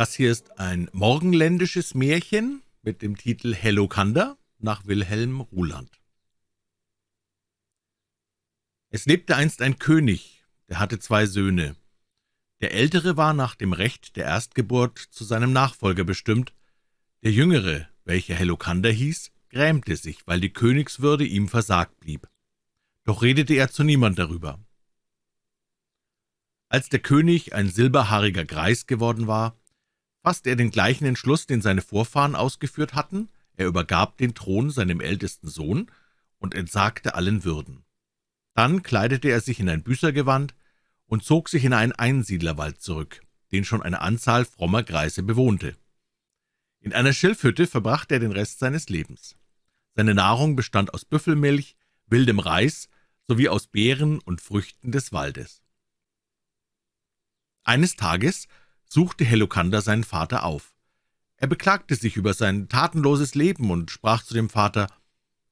Das hier ist ein morgenländisches Märchen mit dem Titel Hellokander nach Wilhelm Ruland. Es lebte einst ein König, der hatte zwei Söhne. Der ältere war nach dem Recht der Erstgeburt zu seinem Nachfolger bestimmt, der jüngere, welcher Hellokander hieß, grämte sich, weil die Königswürde ihm versagt blieb. Doch redete er zu niemand darüber. Als der König ein silberhaariger Greis geworden war, fasste er den gleichen Entschluss, den seine Vorfahren ausgeführt hatten, er übergab den Thron seinem ältesten Sohn und entsagte allen Würden. Dann kleidete er sich in ein Büßergewand und zog sich in einen Einsiedlerwald zurück, den schon eine Anzahl frommer Greise bewohnte. In einer Schilfhütte verbrachte er den Rest seines Lebens. Seine Nahrung bestand aus Büffelmilch, wildem Reis sowie aus Beeren und Früchten des Waldes. Eines Tages suchte Helokander seinen Vater auf. Er beklagte sich über sein tatenloses Leben und sprach zu dem Vater,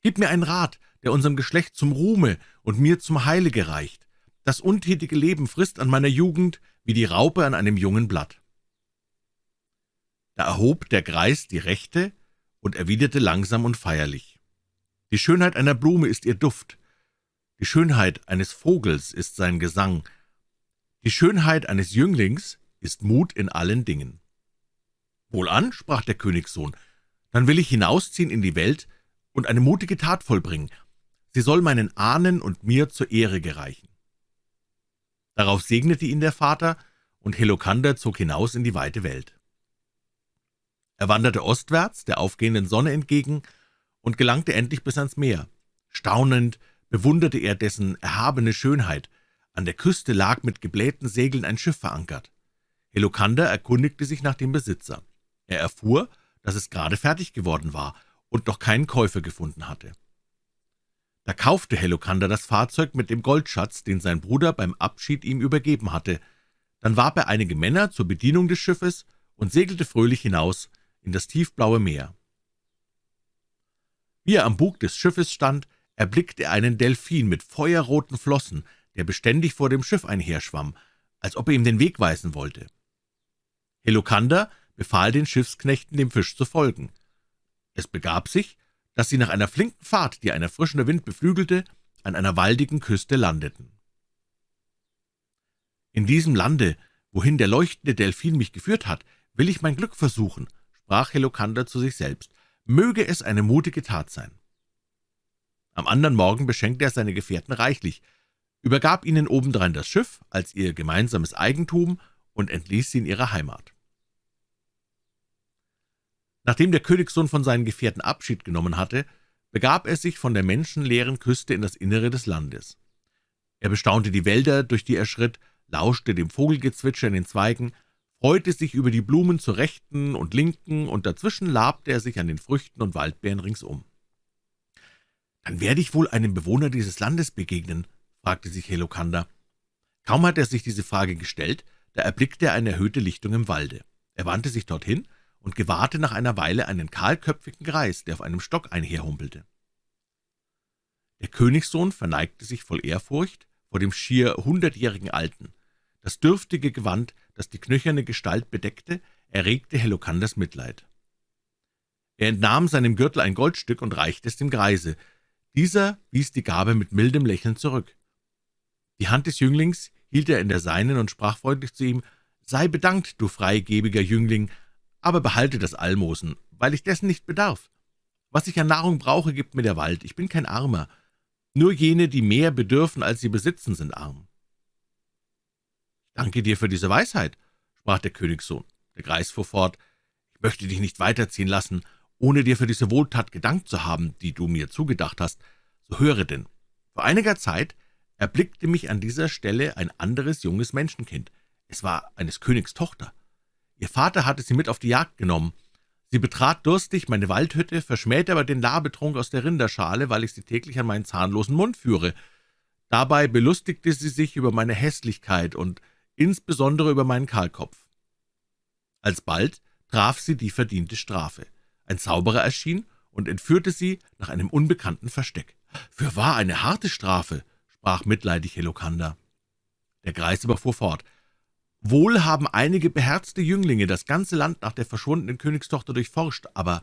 »Gib mir einen Rat, der unserem Geschlecht zum Ruhme und mir zum Heile gereicht. Das untätige Leben frisst an meiner Jugend wie die Raupe an einem jungen Blatt.« Da erhob der Greis die Rechte und erwiderte langsam und feierlich, »Die Schönheit einer Blume ist ihr Duft, die Schönheit eines Vogels ist sein Gesang, die Schönheit eines Jünglings ist Mut in allen Dingen. »Wohlan«, sprach der Königssohn, »dann will ich hinausziehen in die Welt und eine mutige Tat vollbringen. Sie soll meinen Ahnen und mir zur Ehre gereichen.« Darauf segnete ihn der Vater, und Helokander zog hinaus in die weite Welt. Er wanderte ostwärts der aufgehenden Sonne entgegen und gelangte endlich bis ans Meer. Staunend bewunderte er dessen erhabene Schönheit. An der Küste lag mit geblähten Segeln ein Schiff verankert. Helokander erkundigte sich nach dem Besitzer. Er erfuhr, dass es gerade fertig geworden war und noch keinen Käufer gefunden hatte. Da kaufte Helokander das Fahrzeug mit dem Goldschatz, den sein Bruder beim Abschied ihm übergeben hatte. Dann warb er einige Männer zur Bedienung des Schiffes und segelte fröhlich hinaus in das tiefblaue Meer. Wie er am Bug des Schiffes stand, erblickte er einen Delphin mit feuerroten Flossen, der beständig vor dem Schiff einherschwamm, als ob er ihm den Weg weisen wollte. Helokander befahl den Schiffsknechten, dem Fisch zu folgen. Es begab sich, dass sie nach einer flinken Fahrt, die ein erfrischender Wind beflügelte, an einer waldigen Küste landeten. »In diesem Lande, wohin der leuchtende Delphin mich geführt hat, will ich mein Glück versuchen«, sprach Helokander zu sich selbst. »Möge es eine mutige Tat sein.« Am anderen Morgen beschenkte er seine Gefährten reichlich, übergab ihnen obendrein das Schiff als ihr gemeinsames Eigentum und entließ sie in ihre Heimat. Nachdem der Königssohn von seinen Gefährten Abschied genommen hatte, begab er sich von der menschenleeren Küste in das Innere des Landes. Er bestaunte die Wälder, durch die er schritt, lauschte dem Vogelgezwitscher in den Zweigen, freute sich über die Blumen zur rechten und linken, und dazwischen labte er sich an den Früchten und Waldbeeren ringsum. »Dann werde ich wohl einem Bewohner dieses Landes begegnen«, fragte sich Helokander. Kaum hat er sich diese Frage gestellt, da erblickte er eine erhöhte Lichtung im Walde. Er wandte sich dorthin und gewahrte nach einer Weile einen kahlköpfigen Greis, der auf einem Stock einherhumpelte. Der Königssohn verneigte sich voll Ehrfurcht vor dem schier hundertjährigen Alten. Das dürftige Gewand, das die knöcherne Gestalt bedeckte, erregte Helokanders Mitleid. Er entnahm seinem Gürtel ein Goldstück und reichte es dem Greise. Dieser wies die Gabe mit mildem Lächeln zurück. Die Hand des Jünglings hielt er in der seinen und sprach freundlich zu ihm, »Sei bedankt, du freigebiger Jüngling, aber behalte das Almosen, weil ich dessen nicht bedarf. Was ich an Nahrung brauche, gibt mir der Wald. Ich bin kein Armer. Nur jene, die mehr bedürfen, als sie besitzen, sind arm.« »Ich danke dir für diese Weisheit«, sprach der Königssohn. Der Greis fuhr fort, »Ich möchte dich nicht weiterziehen lassen, ohne dir für diese Wohltat gedankt zu haben, die du mir zugedacht hast. So höre denn. Vor einiger Zeit erblickte mich an dieser Stelle ein anderes junges Menschenkind. Es war eines Königs Tochter. Ihr Vater hatte sie mit auf die Jagd genommen. Sie betrat durstig meine Waldhütte, verschmähte aber den Labetrunk aus der Rinderschale, weil ich sie täglich an meinen zahnlosen Mund führe. Dabei belustigte sie sich über meine Hässlichkeit und insbesondere über meinen Kahlkopf. Alsbald traf sie die verdiente Strafe. Ein Zauberer erschien und entführte sie nach einem unbekannten Versteck. »Für wahr eine harte Strafe«, sprach mitleidig Helokander. Der Greis aber fuhr fort, Wohl haben einige beherzte Jünglinge das ganze Land nach der verschwundenen Königstochter durchforscht, aber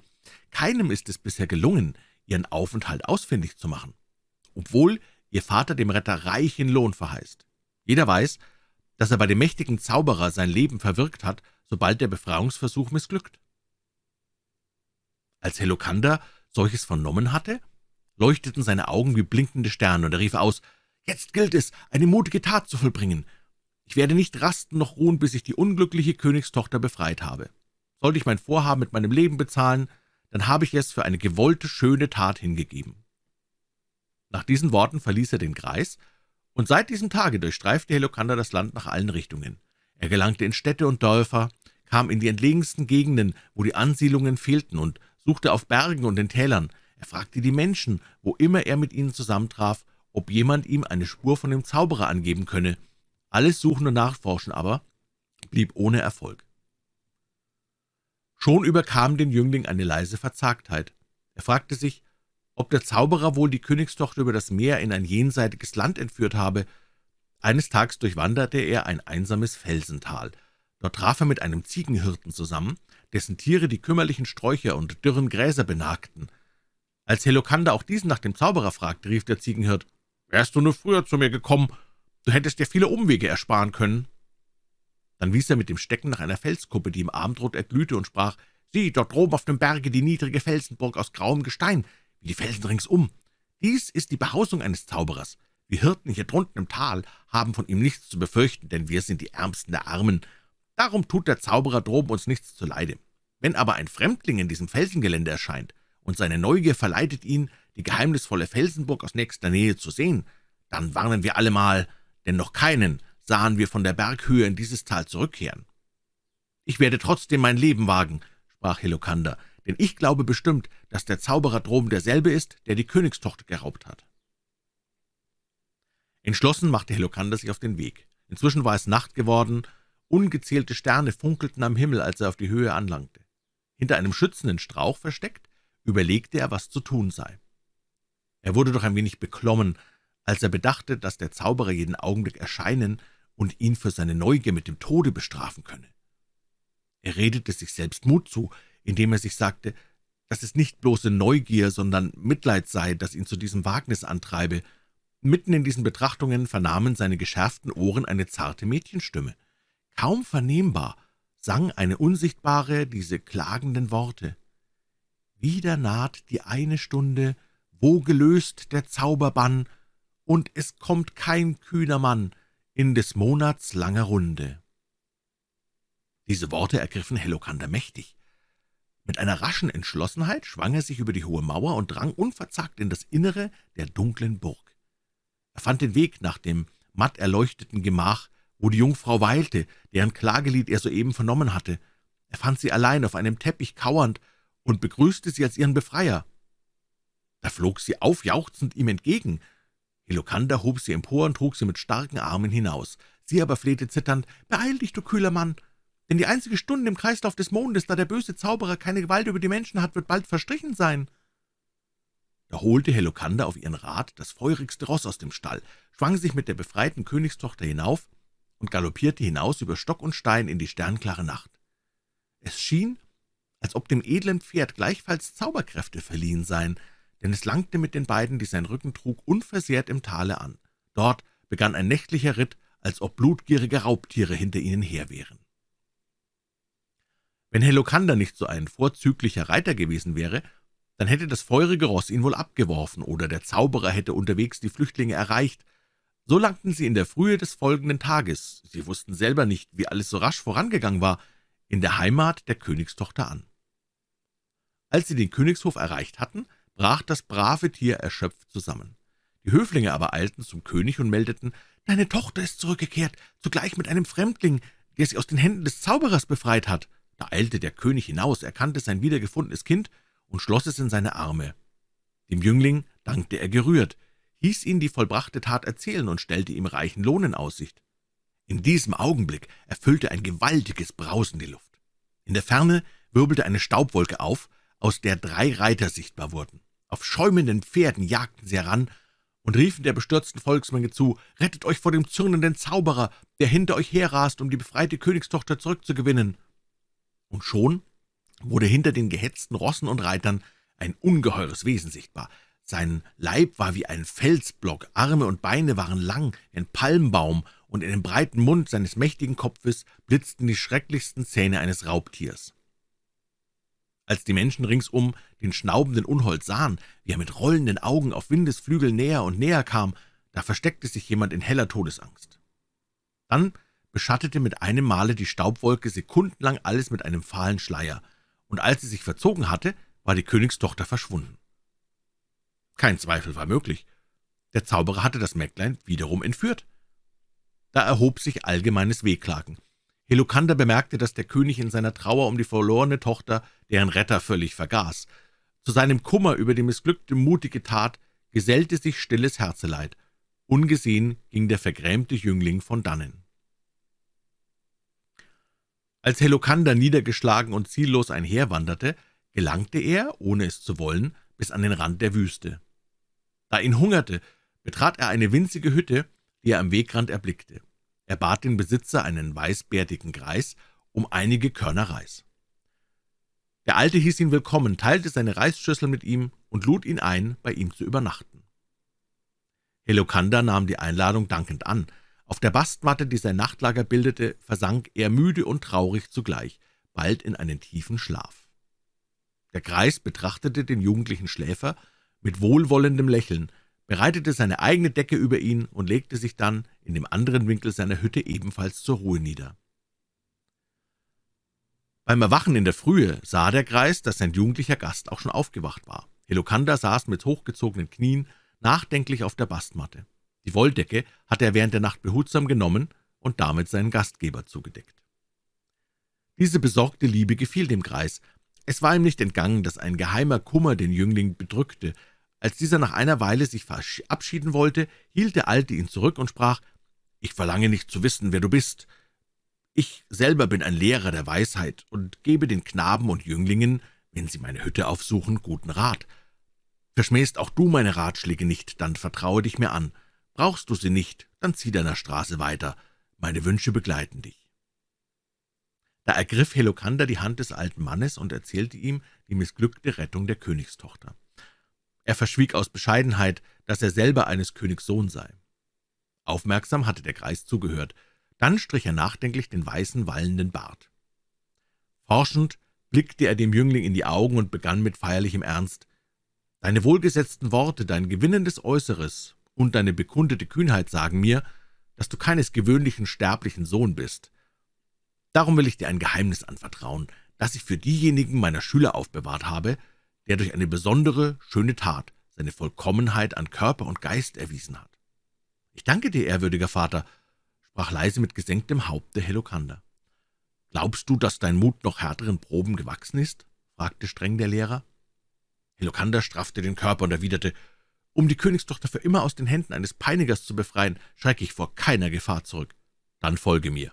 keinem ist es bisher gelungen, ihren Aufenthalt ausfindig zu machen, obwohl ihr Vater dem Retter reichen Lohn verheißt. Jeder weiß, dass er bei dem mächtigen Zauberer sein Leben verwirkt hat, sobald der Befreiungsversuch missglückt. Als Helokander solches vernommen hatte, leuchteten seine Augen wie blinkende Sterne, und er rief aus, »Jetzt gilt es, eine mutige Tat zu vollbringen. Ich werde nicht rasten noch ruhen, bis ich die unglückliche Königstochter befreit habe. Sollte ich mein Vorhaben mit meinem Leben bezahlen, dann habe ich es für eine gewollte, schöne Tat hingegeben.« Nach diesen Worten verließ er den Kreis, und seit diesem Tage durchstreifte Helokander das Land nach allen Richtungen. Er gelangte in Städte und Dörfer, kam in die entlegensten Gegenden, wo die Ansiedlungen fehlten, und suchte auf Bergen und in Tälern. Er fragte die Menschen, wo immer er mit ihnen zusammentraf, ob jemand ihm eine Spur von dem Zauberer angeben könne. Alles Suchen und Nachforschen aber blieb ohne Erfolg. Schon überkam den Jüngling eine leise Verzagtheit. Er fragte sich, ob der Zauberer wohl die Königstochter über das Meer in ein jenseitiges Land entführt habe. Eines Tages durchwanderte er ein einsames Felsental. Dort traf er mit einem Ziegenhirten zusammen, dessen Tiere die kümmerlichen Sträucher und dürren Gräser benagten. Als Helokander auch diesen nach dem Zauberer fragte, rief der Ziegenhirt, »Wärst du nur früher zu mir gekommen, du hättest dir viele Umwege ersparen können.« Dann wies er mit dem Stecken nach einer Felskuppe, die im Abendrot erglühte, und sprach, »Sieh, dort droben auf dem Berge die niedrige Felsenburg aus grauem Gestein, wie die Felsen ringsum. Dies ist die Behausung eines Zauberers. Wir Hirten hier drunten im Tal haben von ihm nichts zu befürchten, denn wir sind die Ärmsten der Armen. Darum tut der Zauberer droben uns nichts zuleide. Wenn aber ein Fremdling in diesem Felsengelände erscheint und seine Neugier verleitet ihn, die geheimnisvolle Felsenburg aus nächster Nähe zu sehen, dann warnen wir allemal, denn noch keinen sahen wir von der Berghöhe in dieses Tal zurückkehren. »Ich werde trotzdem mein Leben wagen«, sprach Helokander, »denn ich glaube bestimmt, dass der Zauberer droben derselbe ist, der die Königstochter geraubt hat.« Entschlossen machte Helokander sich auf den Weg. Inzwischen war es Nacht geworden, ungezählte Sterne funkelten am Himmel, als er auf die Höhe anlangte. Hinter einem schützenden Strauch versteckt, überlegte er, was zu tun sei. Er wurde doch ein wenig beklommen, als er bedachte, dass der Zauberer jeden Augenblick erscheinen und ihn für seine Neugier mit dem Tode bestrafen könne. Er redete sich selbst Mut zu, indem er sich sagte, dass es nicht bloße Neugier, sondern Mitleid sei, das ihn zu diesem Wagnis antreibe. Mitten in diesen Betrachtungen vernahmen seine geschärften Ohren eine zarte Mädchenstimme. Kaum vernehmbar sang eine Unsichtbare diese klagenden Worte. Wieder naht die eine Stunde, wo gelöst der Zauberbann, und es kommt kein kühner Mann in des Monats langer Runde. Diese Worte ergriffen Helokander mächtig. Mit einer raschen Entschlossenheit schwang er sich über die hohe Mauer und drang unverzagt in das Innere der dunklen Burg. Er fand den Weg nach dem matt erleuchteten Gemach, wo die Jungfrau weilte, deren Klagelied er soeben vernommen hatte. Er fand sie allein auf einem Teppich kauernd und begrüßte sie als ihren Befreier. Da flog sie aufjauchzend ihm entgegen. Helokander hob sie empor und trug sie mit starken Armen hinaus. Sie aber flehte zitternd, »Beeil dich, du kühler Mann, denn die einzige Stunde im Kreislauf des Mondes, da der böse Zauberer keine Gewalt über die Menschen hat, wird bald verstrichen sein.« Da holte Helokander auf ihren Rat das feurigste Ross aus dem Stall, schwang sich mit der befreiten Königstochter hinauf und galoppierte hinaus über Stock und Stein in die sternklare Nacht. Es schien, als ob dem edlen Pferd gleichfalls Zauberkräfte verliehen seien, denn es langte mit den beiden, die sein Rücken trug, unversehrt im Tale an. Dort begann ein nächtlicher Ritt, als ob blutgierige Raubtiere hinter ihnen her wären. Wenn Helokander nicht so ein vorzüglicher Reiter gewesen wäre, dann hätte das feurige Ross ihn wohl abgeworfen, oder der Zauberer hätte unterwegs die Flüchtlinge erreicht, so langten sie in der Frühe des folgenden Tages, sie wussten selber nicht, wie alles so rasch vorangegangen war, in der Heimat der Königstochter an. Als sie den Königshof erreicht hatten, brach das brave Tier erschöpft zusammen. Die Höflinge aber eilten zum König und meldeten, »Deine Tochter ist zurückgekehrt, zugleich mit einem Fremdling, der sie aus den Händen des Zauberers befreit hat.« Da eilte der König hinaus, erkannte sein wiedergefundenes Kind und schloss es in seine Arme. Dem Jüngling dankte er gerührt, hieß ihn die vollbrachte Tat erzählen und stellte ihm reichen Lohn in Aussicht. In diesem Augenblick erfüllte ein gewaltiges Brausen die Luft. In der Ferne wirbelte eine Staubwolke auf, aus der drei Reiter sichtbar wurden. Auf schäumenden Pferden jagten sie heran, und riefen der bestürzten Volksmenge zu, »Rettet euch vor dem zürnenden Zauberer, der hinter euch herrast, um die befreite Königstochter zurückzugewinnen!« Und schon wurde hinter den gehetzten Rossen und Reitern ein ungeheures Wesen sichtbar. Sein Leib war wie ein Felsblock, Arme und Beine waren lang wie ein Palmbaum, und in dem breiten Mund seines mächtigen Kopfes blitzten die schrecklichsten Zähne eines Raubtiers. Als die Menschen ringsum den schnaubenden Unhold sahen, wie er mit rollenden Augen auf Windesflügel näher und näher kam, da versteckte sich jemand in heller Todesangst. Dann beschattete mit einem Male die Staubwolke sekundenlang alles mit einem fahlen Schleier, und als sie sich verzogen hatte, war die Königstochter verschwunden. Kein Zweifel war möglich. Der Zauberer hatte das Mägdlein wiederum entführt. Da erhob sich allgemeines Wehklagen. Helokander bemerkte, dass der König in seiner Trauer um die verlorene Tochter deren Retter völlig vergaß. Zu seinem Kummer über die missglückte mutige Tat gesellte sich stilles Herzeleid. Ungesehen ging der vergrämte Jüngling von dannen. Als Helokander niedergeschlagen und ziellos einherwanderte, gelangte er, ohne es zu wollen, bis an den Rand der Wüste. Da ihn hungerte, betrat er eine winzige Hütte, die er am Wegrand erblickte. Er bat den Besitzer, einen weißbärtigen Greis, um einige Körner Reis. Der Alte hieß ihn willkommen, teilte seine Reisschüssel mit ihm und lud ihn ein, bei ihm zu übernachten. Helokander nahm die Einladung dankend an. Auf der Bastmatte, die sein Nachtlager bildete, versank er müde und traurig zugleich, bald in einen tiefen Schlaf. Der Greis betrachtete den jugendlichen Schläfer mit wohlwollendem Lächeln, bereitete seine eigene Decke über ihn und legte sich dann in dem anderen Winkel seiner Hütte ebenfalls zur Ruhe nieder. Beim Erwachen in der Frühe sah der Greis, dass sein jugendlicher Gast auch schon aufgewacht war. Helokander saß mit hochgezogenen Knien nachdenklich auf der Bastmatte. Die Wolldecke hatte er während der Nacht behutsam genommen und damit seinen Gastgeber zugedeckt. Diese besorgte Liebe gefiel dem Greis. Es war ihm nicht entgangen, dass ein geheimer Kummer den Jüngling bedrückte, als dieser nach einer Weile sich verabschieden wollte, hielt der Alte ihn zurück und sprach, »Ich verlange nicht zu wissen, wer du bist. Ich selber bin ein Lehrer der Weisheit und gebe den Knaben und Jünglingen, wenn sie meine Hütte aufsuchen, guten Rat. Verschmähst auch du meine Ratschläge nicht, dann vertraue dich mir an. Brauchst du sie nicht, dann zieh deiner Straße weiter. Meine Wünsche begleiten dich.« Da ergriff Helokander die Hand des alten Mannes und erzählte ihm die missglückte Rettung der Königstochter. Er verschwieg aus Bescheidenheit, dass er selber eines Königs Sohn sei. Aufmerksam hatte der Greis zugehört. Dann strich er nachdenklich den weißen, wallenden Bart. Forschend blickte er dem Jüngling in die Augen und begann mit feierlichem Ernst. »Deine wohlgesetzten Worte, dein gewinnendes Äußeres und deine bekundete Kühnheit sagen mir, dass du keines gewöhnlichen sterblichen Sohn bist. Darum will ich dir ein Geheimnis anvertrauen, das ich für diejenigen meiner Schüler aufbewahrt habe, der durch eine besondere, schöne Tat seine Vollkommenheit an Körper und Geist erwiesen hat. »Ich danke dir, ehrwürdiger Vater«, sprach leise mit gesenktem Haupte Helokander. »Glaubst du, dass dein Mut noch härteren Proben gewachsen ist?« fragte streng der Lehrer. Helokander straffte den Körper und erwiderte, »Um die Königstochter für immer aus den Händen eines Peinigers zu befreien, schrecke ich vor keiner Gefahr zurück. Dann folge mir.«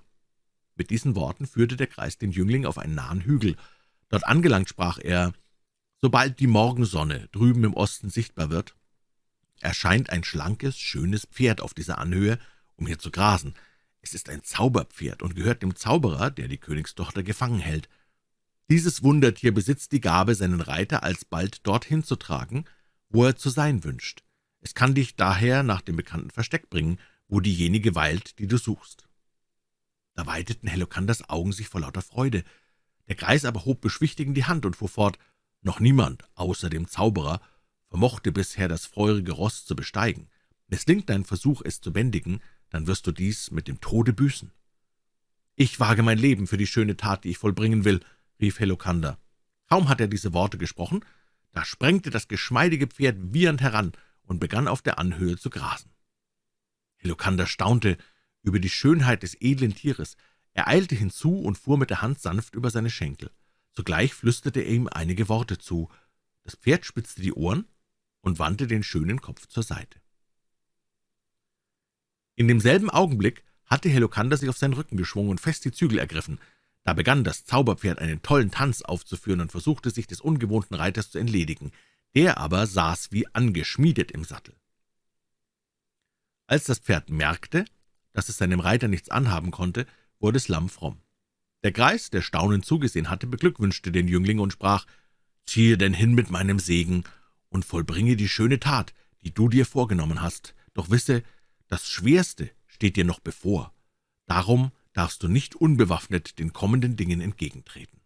Mit diesen Worten führte der Kreis den Jüngling auf einen nahen Hügel. Dort angelangt sprach er, Sobald die Morgensonne drüben im Osten sichtbar wird, erscheint ein schlankes, schönes Pferd auf dieser Anhöhe, um hier zu grasen. Es ist ein Zauberpferd und gehört dem Zauberer, der die Königstochter gefangen hält. Dieses Wundertier besitzt die Gabe, seinen Reiter alsbald dorthin zu tragen, wo er zu sein wünscht. Es kann dich daher nach dem bekannten Versteck bringen, wo diejenige weilt, die du suchst.« Da weiteten Helokanders Augen sich vor lauter Freude. Der Greis aber hob beschwichtigend die Hand und fuhr fort, noch niemand, außer dem Zauberer, vermochte bisher das feurige Ross zu besteigen. Misslingt dein Versuch, es zu bändigen, dann wirst du dies mit dem Tode büßen.« »Ich wage mein Leben für die schöne Tat, die ich vollbringen will«, rief Helokander. Kaum hat er diese Worte gesprochen, da sprengte das geschmeidige Pferd wiehernd heran und begann auf der Anhöhe zu grasen. Helokander staunte über die Schönheit des edlen Tieres. Er eilte hinzu und fuhr mit der Hand sanft über seine Schenkel. Sogleich flüsterte er ihm einige Worte zu. Das Pferd spitzte die Ohren und wandte den schönen Kopf zur Seite. In demselben Augenblick hatte Helokander sich auf seinen Rücken geschwungen und fest die Zügel ergriffen. Da begann das Zauberpferd einen tollen Tanz aufzuführen und versuchte, sich des ungewohnten Reiters zu entledigen. Der aber saß wie angeschmiedet im Sattel. Als das Pferd merkte, dass es seinem Reiter nichts anhaben konnte, wurde es lammfromm. Der Greis, der staunend zugesehen hatte, beglückwünschte den Jüngling und sprach, »Ziehe denn hin mit meinem Segen und vollbringe die schöne Tat, die du dir vorgenommen hast, doch wisse, das Schwerste steht dir noch bevor. Darum darfst du nicht unbewaffnet den kommenden Dingen entgegentreten.«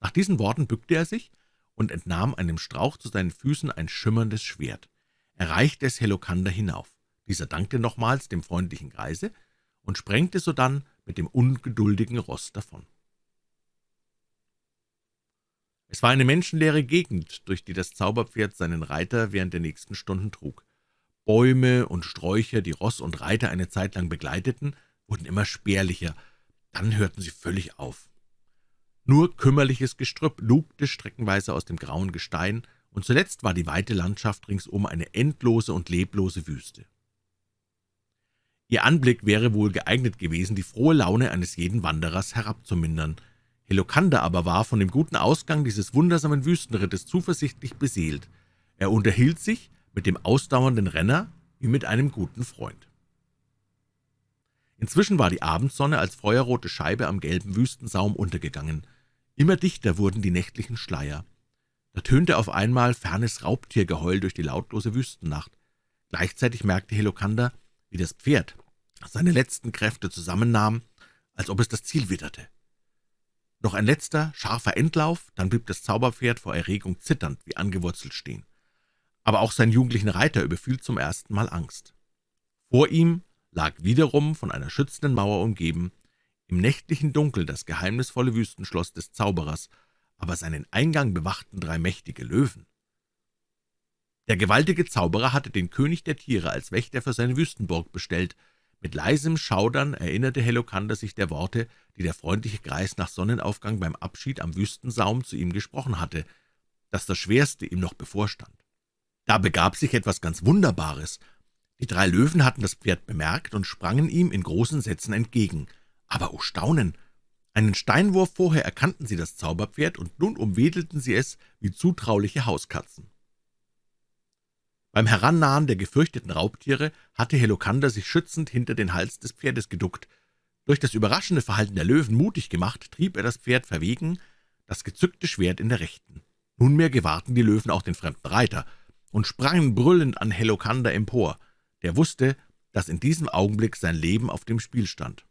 Nach diesen Worten bückte er sich und entnahm einem Strauch zu seinen Füßen ein schimmerndes Schwert. Er reichte es Helokander hinauf. Dieser dankte nochmals dem freundlichen Greise und sprengte sodann mit dem ungeduldigen Ross davon. Es war eine menschenleere Gegend, durch die das Zauberpferd seinen Reiter während der nächsten Stunden trug. Bäume und Sträucher, die Ross und Reiter eine Zeit lang begleiteten, wurden immer spärlicher, dann hörten sie völlig auf. Nur kümmerliches Gestrüpp lugte streckenweise aus dem grauen Gestein, und zuletzt war die weite Landschaft ringsum eine endlose und leblose Wüste. Ihr Anblick wäre wohl geeignet gewesen, die frohe Laune eines jeden Wanderers herabzumindern. Helokander aber war von dem guten Ausgang dieses wundersamen Wüstenrittes zuversichtlich beseelt. Er unterhielt sich mit dem ausdauernden Renner wie mit einem guten Freund. Inzwischen war die Abendsonne als feuerrote Scheibe am gelben Wüstensaum untergegangen. Immer dichter wurden die nächtlichen Schleier. Da tönte auf einmal fernes Raubtiergeheul durch die lautlose Wüstennacht. Gleichzeitig merkte Helokander, wie das Pferd seine letzten Kräfte zusammennahm, als ob es das Ziel witterte. Noch ein letzter, scharfer Endlauf, dann blieb das Zauberpferd vor Erregung zitternd wie angewurzelt stehen. Aber auch sein jugendlichen Reiter überfiel zum ersten Mal Angst. Vor ihm lag wiederum von einer schützenden Mauer umgeben, im nächtlichen Dunkel das geheimnisvolle Wüstenschloss des Zauberers, aber seinen Eingang bewachten drei mächtige Löwen. Der gewaltige Zauberer hatte den König der Tiere als Wächter für seine Wüstenburg bestellt. Mit leisem Schaudern erinnerte Helokander sich der Worte, die der freundliche Greis nach Sonnenaufgang beim Abschied am Wüstensaum zu ihm gesprochen hatte, dass das Schwerste ihm noch bevorstand. Da begab sich etwas ganz Wunderbares. Die drei Löwen hatten das Pferd bemerkt und sprangen ihm in großen Sätzen entgegen. Aber, oh Staunen! Einen Steinwurf vorher erkannten sie das Zauberpferd, und nun umwedelten sie es wie zutrauliche Hauskatzen. Beim Herannahen der gefürchteten Raubtiere hatte Helokander sich schützend hinter den Hals des Pferdes geduckt. Durch das überraschende Verhalten der Löwen mutig gemacht, trieb er das Pferd verwegen, das gezückte Schwert in der Rechten. Nunmehr gewahrten die Löwen auch den fremden Reiter und sprangen brüllend an Helokander empor. Der wusste, dass in diesem Augenblick sein Leben auf dem Spiel stand.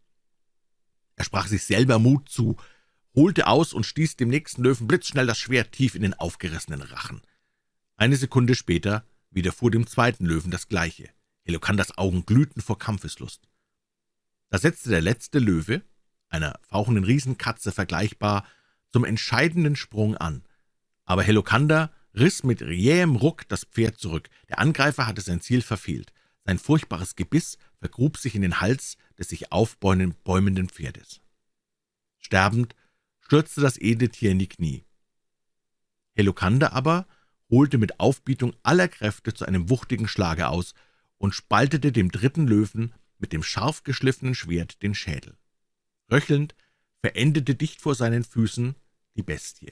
Er sprach sich selber Mut zu, holte aus und stieß dem nächsten Löwen blitzschnell das Schwert tief in den aufgerissenen Rachen. Eine Sekunde später widerfuhr dem zweiten Löwen das Gleiche. Helokanders Augen glühten vor Kampfeslust. Da setzte der letzte Löwe, einer fauchenden Riesenkatze vergleichbar, zum entscheidenden Sprung an. Aber Helokander riss mit jähem Ruck das Pferd zurück. Der Angreifer hatte sein Ziel verfehlt. Sein furchtbares Gebiss vergrub sich in den Hals des sich aufbäumenden Pferdes. Sterbend stürzte das edle Tier in die Knie. Helokander aber holte mit Aufbietung aller Kräfte zu einem wuchtigen Schlage aus und spaltete dem dritten Löwen mit dem scharf geschliffenen Schwert den Schädel. Röchelnd verendete dicht vor seinen Füßen die Bestie.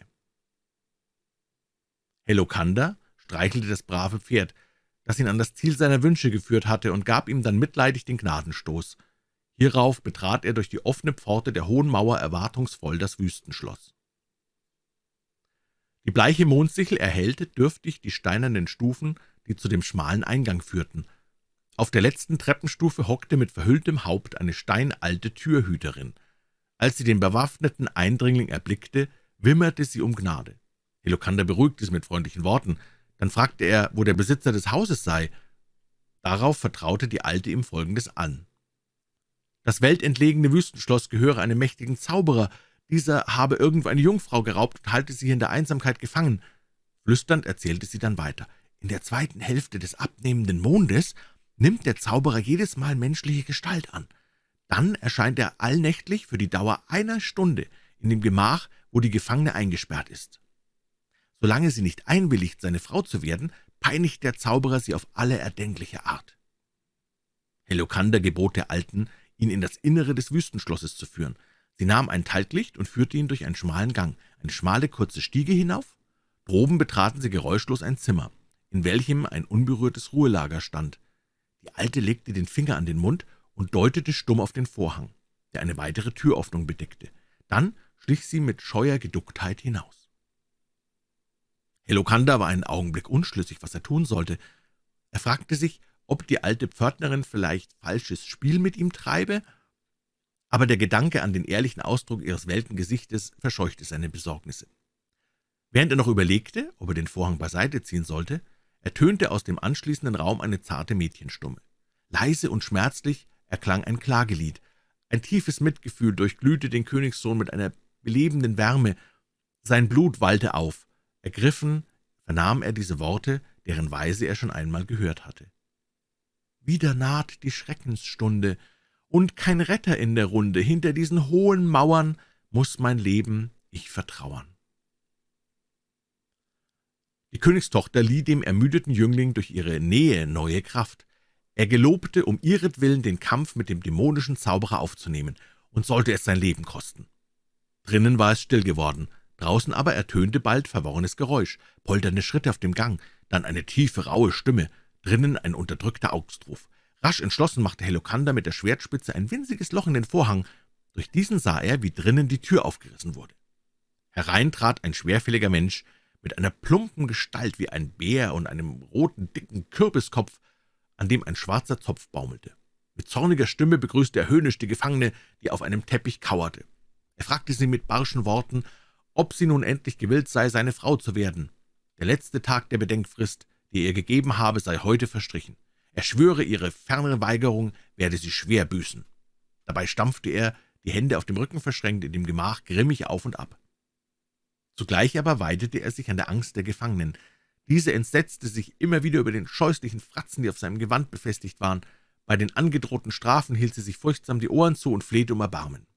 Helokander streichelte das brave Pferd, das ihn an das Ziel seiner Wünsche geführt hatte, und gab ihm dann mitleidig den Gnadenstoß. Hierauf betrat er durch die offene Pforte der hohen Mauer erwartungsvoll das Wüstenschloss. Die bleiche Mondsichel erhellte dürftig die steinernen Stufen, die zu dem schmalen Eingang führten. Auf der letzten Treppenstufe hockte mit verhülltem Haupt eine steinalte Türhüterin. Als sie den bewaffneten Eindringling erblickte, wimmerte sie um Gnade. Helokander beruhigte sie mit freundlichen Worten. Dann fragte er, wo der Besitzer des Hauses sei. Darauf vertraute die Alte ihm Folgendes an. Das weltentlegene Wüstenschloss gehöre einem mächtigen Zauberer, dieser habe irgendwo eine Jungfrau geraubt und halte sie in der Einsamkeit gefangen. Flüsternd erzählte sie dann weiter. In der zweiten Hälfte des abnehmenden Mondes nimmt der Zauberer jedes Mal menschliche Gestalt an. Dann erscheint er allnächtlich für die Dauer einer Stunde in dem Gemach, wo die Gefangene eingesperrt ist. Solange sie nicht einwilligt, seine Frau zu werden, peinigt der Zauberer sie auf alle erdenkliche Art. Helokander gebot der Alten, ihn in das Innere des Wüstenschlosses zu führen. Sie nahm ein Talglicht und führte ihn durch einen schmalen Gang, eine schmale, kurze Stiege hinauf. Droben betraten sie geräuschlos ein Zimmer, in welchem ein unberührtes Ruhelager stand. Die Alte legte den Finger an den Mund und deutete stumm auf den Vorhang, der eine weitere Türöffnung bedeckte. Dann schlich sie mit scheuer Geducktheit hinaus. Helokander war einen Augenblick unschlüssig, was er tun sollte. Er fragte sich, ob die alte Pförtnerin vielleicht falsches Spiel mit ihm treibe, aber der Gedanke an den ehrlichen Ausdruck ihres welken Gesichtes verscheuchte seine Besorgnisse. Während er noch überlegte, ob er den Vorhang beiseite ziehen sollte, ertönte aus dem anschließenden Raum eine zarte Mädchenstumme. Leise und schmerzlich erklang ein Klagelied. Ein tiefes Mitgefühl durchglühte den Königssohn mit einer belebenden Wärme. Sein Blut wallte auf. Ergriffen vernahm er diese Worte, deren Weise er schon einmal gehört hatte. »Wieder naht die Schreckensstunde, und kein Retter in der Runde. Hinter diesen hohen Mauern muss mein Leben ich vertrauern.« Die Königstochter lieh dem ermüdeten Jüngling durch ihre Nähe neue Kraft. Er gelobte, um ihretwillen den Kampf mit dem dämonischen Zauberer aufzunehmen, und sollte es sein Leben kosten. Drinnen war es still geworden, draußen aber ertönte bald verworrenes Geräusch, polternde Schritte auf dem Gang, dann eine tiefe, raue Stimme, drinnen ein unterdrückter Augstruf. Rasch entschlossen machte Helokander mit der Schwertspitze ein winziges Loch in den Vorhang. Durch diesen sah er, wie drinnen die Tür aufgerissen wurde. Herein trat ein schwerfälliger Mensch mit einer plumpen Gestalt wie ein Bär und einem roten, dicken Kürbiskopf, an dem ein schwarzer Zopf baumelte. Mit zorniger Stimme begrüßte er höhnisch die Gefangene, die auf einem Teppich kauerte. Er fragte sie mit barschen Worten, ob sie nun endlich gewillt sei, seine Frau zu werden. Der letzte Tag der Bedenkfrist, die er gegeben habe, sei heute verstrichen. Er schwöre, ihre fernere Weigerung werde sie schwer büßen. Dabei stampfte er, die Hände auf dem Rücken verschränkt, in dem Gemach grimmig auf und ab. Zugleich aber weidete er sich an der Angst der Gefangenen. Diese entsetzte sich immer wieder über den scheußlichen Fratzen, die auf seinem Gewand befestigt waren. Bei den angedrohten Strafen hielt sie sich furchtsam die Ohren zu und flehte um Erbarmen.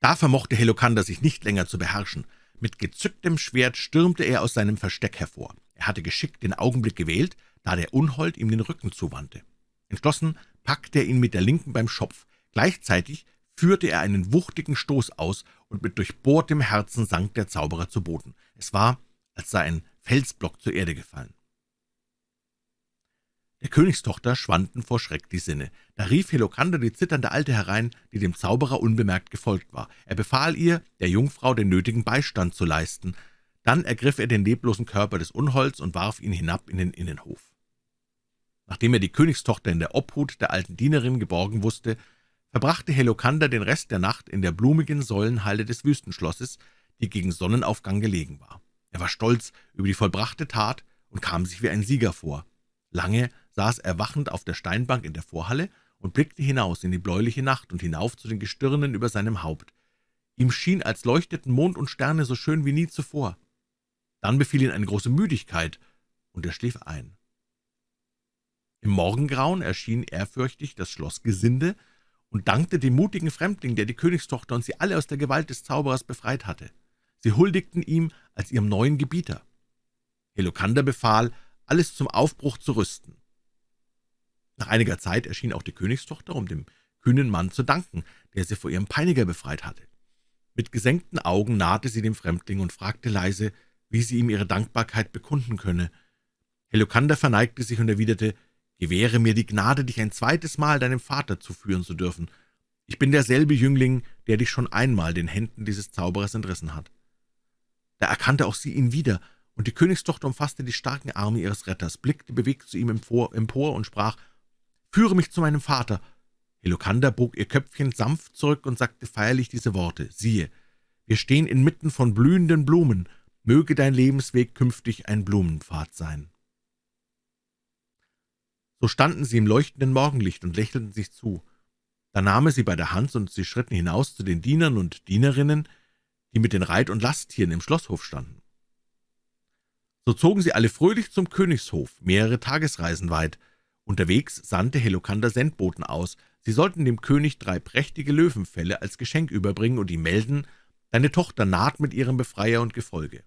Da vermochte Helokander sich nicht länger zu beherrschen. Mit gezücktem Schwert stürmte er aus seinem Versteck hervor. Er hatte geschickt den Augenblick gewählt, da der Unhold ihm den Rücken zuwandte. Entschlossen packte er ihn mit der Linken beim Schopf. Gleichzeitig führte er einen wuchtigen Stoß aus, und mit durchbohrtem Herzen sank der Zauberer zu Boden. Es war, als sei ein Felsblock zur Erde gefallen. Der Königstochter schwanden vor Schreck die Sinne. Da rief Helokander die zitternde Alte herein, die dem Zauberer unbemerkt gefolgt war. Er befahl ihr, der Jungfrau den nötigen Beistand zu leisten. Dann ergriff er den leblosen Körper des Unholds und warf ihn hinab in den Innenhof. Nachdem er die Königstochter in der Obhut der alten Dienerin geborgen wusste, verbrachte Helokander den Rest der Nacht in der blumigen Säulenhalle des Wüstenschlosses, die gegen Sonnenaufgang gelegen war. Er war stolz über die vollbrachte Tat und kam sich wie ein Sieger vor. Lange saß er wachend auf der Steinbank in der Vorhalle und blickte hinaus in die bläuliche Nacht und hinauf zu den Gestirnen über seinem Haupt. Ihm schien, als leuchteten Mond und Sterne so schön wie nie zuvor. Dann befiel ihn eine große Müdigkeit, und er schlief ein. Im Morgengrauen erschien ehrfürchtig das Schlossgesinde und dankte dem mutigen Fremdling, der die Königstochter und sie alle aus der Gewalt des Zauberers befreit hatte. Sie huldigten ihm als ihrem neuen Gebieter. Helokander befahl, alles zum Aufbruch zu rüsten. Nach einiger Zeit erschien auch die Königstochter, um dem kühnen Mann zu danken, der sie vor ihrem Peiniger befreit hatte. Mit gesenkten Augen nahte sie dem Fremdling und fragte leise, wie sie ihm ihre Dankbarkeit bekunden könne. Helokander verneigte sich und erwiderte, Gewähre mir die Gnade, dich ein zweites Mal deinem Vater zuführen zu dürfen. Ich bin derselbe Jüngling, der dich schon einmal den Händen dieses Zauberers entrissen hat.« Da erkannte auch sie ihn wieder, und die Königstochter umfasste die starken Arme ihres Retters, blickte bewegt zu ihm empor, empor und sprach, »Führe mich zu meinem Vater!« Helokander bog ihr Köpfchen sanft zurück und sagte feierlich diese Worte, »Siehe, wir stehen inmitten von blühenden Blumen, möge dein Lebensweg künftig ein Blumenpfad sein.« So standen sie im leuchtenden Morgenlicht und lächelten sich zu. Da nahm er sie bei der Hand, und sie schritten hinaus zu den Dienern und Dienerinnen, die mit den Reit- und Lasttieren im Schlosshof standen. So zogen sie alle fröhlich zum Königshof, mehrere Tagesreisen weit. Unterwegs sandte Helokander Sendboten aus. Sie sollten dem König drei prächtige Löwenfelle als Geschenk überbringen und ihm melden, deine Tochter naht mit ihrem Befreier und Gefolge.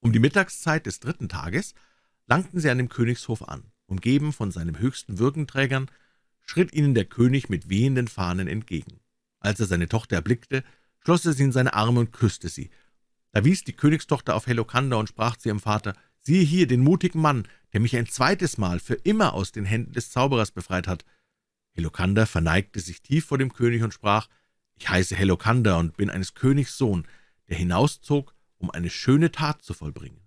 Um die Mittagszeit des dritten Tages langten sie an dem Königshof an. Umgeben von seinen höchsten Würgenträgern, schritt ihnen der König mit wehenden Fahnen entgegen. Als er seine Tochter erblickte, schloss er sie in seine Arme und küsste sie. Da wies die Königstochter auf Helokander und sprach zu ihrem Vater, Siehe hier den mutigen Mann, der mich ein zweites Mal für immer aus den Händen des Zauberers befreit hat.« Helokander verneigte sich tief vor dem König und sprach, »Ich heiße Helokander und bin eines Königs Sohn, der hinauszog, um eine schöne Tat zu vollbringen.«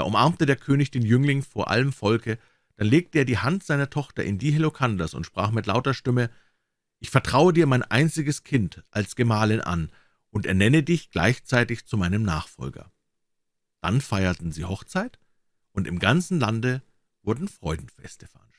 Da umarmte der König den Jüngling vor allem Volke, dann legte er die Hand seiner Tochter in die Helokanders und sprach mit lauter Stimme, »Ich vertraue dir mein einziges Kind als Gemahlin an und ernenne dich gleichzeitig zu meinem Nachfolger.« Dann feierten sie Hochzeit, und im ganzen Lande wurden Freudenfeste veranstaltet.